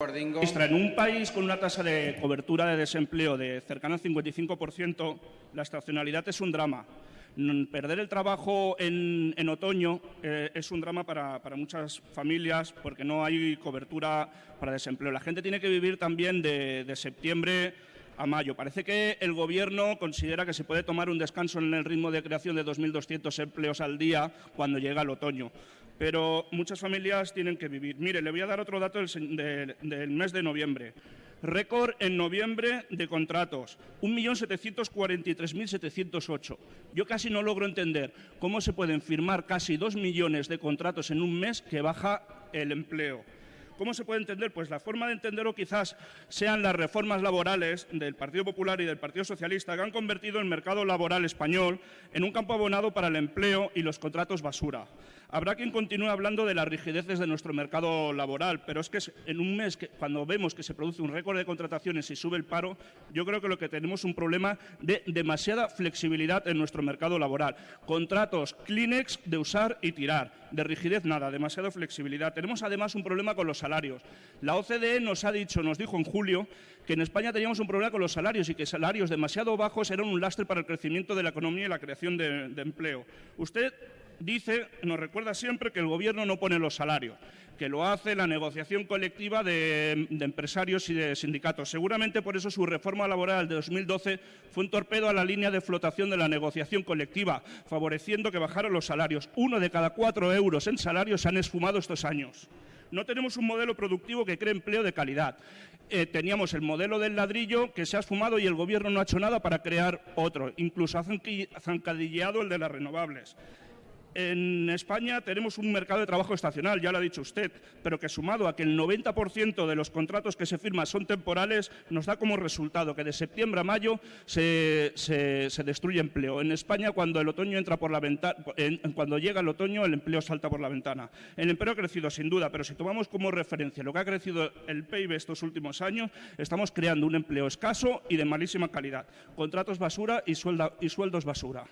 En un país con una tasa de cobertura de desempleo de cercana al 55%, la estacionalidad es un drama. Mm, Perder el trabajo en, otoño eh, es un drama para, muchas familias porque no hay cobertura para desempleo. La gente tiene que vivir también de, de septiembre a mayo. Parece que el Gobierno considera que se puede tomar un descanso en el ritmo de creación de 2.200 empleos al día cuando llega el otoño. Pero muchas familias tienen que vivir. Mire, le voy a dar otro dato del, mes de noviembre. Récord en noviembre de contratos, 1.743.708. Yo casi no logro entender cómo se pueden firmar casi 2 millones de contratos en un mes que baja el empleo. ¿Cómo se puede entender? Pues la forma de entenderlo quizás sean las reformas laborales del Partido Popular y del Partido Socialista que han convertido el mercado laboral español en un campo abonado para el empleo y los contratos basura. Habrá quien continúe hablando de las rigideces de nuestro mercado laboral, pero es que en un mes, cuando vemos que se produce un récord de contrataciones y sube el paro, yo creo que lo que tenemos es un problema de demasiada flexibilidad en nuestro mercado laboral. Contratos Kleenex de usar y tirar, de rigidez nada, demasiada flexibilidad. Tenemos además un problema con los. La OCDE nos ha dicho, nos dijo en julio, que en España teníamos un problema con los salarios y que salarios demasiado bajos eran un lastre para el crecimiento de la economía y la creación de, empleo. Usted dice, nos recuerda siempre que el Gobierno no pone los salarios, que lo hace la negociación colectiva de, de empresarios y de sindicatos. Seguramente por eso su reforma laboral de 2012 fue un torpedo a la línea de flotación de la negociación colectiva, favoreciendo que bajaran los salarios. Uno de cada cuatro euros en salarios se han esfumado estos años. No tenemos un modelo productivo que cree empleo de calidad. Eh, teníamos el modelo del ladrillo que se ha esfumado y el Gobierno no ha hecho nada para crear otro. Incluso ha zancadilleado el de las renovables. En España tenemos un mercado de trabajo estacional, ya lo ha dicho usted, pero que sumado a que el 90% de los contratos que se firman son temporales, nos da como resultado que de septiembre a mayo se, destruye empleo. En España, cuando el otoño entra por la ventana, cuando llega el otoño, el empleo salta por la ventana. El empleo ha crecido sin duda, pero si tomamos como referencia lo que ha crecido el PIB estos últimos años, estamos creando un empleo escaso y de malísima calidad, contratos basura y, suelda- y sueldos basura.